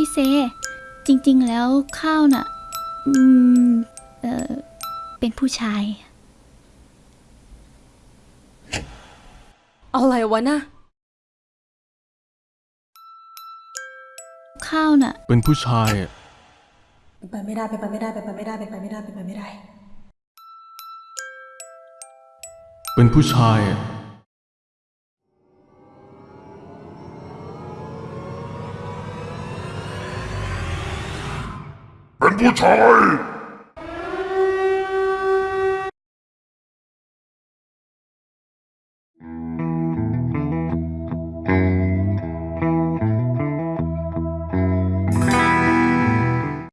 พี่เซ จริง ๆ แล้วข้าวน่ะ อืม เออเป็นผู้ชาย อะไรวะนะ ข้าวน่ะ เป็นผู้ชายอะเป็นไปไม่ได้เป็นไปไม่ได้เป็นไปไม่ได้เป็นไปไม่ได้เป็นไปไม่ได้ เป็นผู้ชายอะ 不才。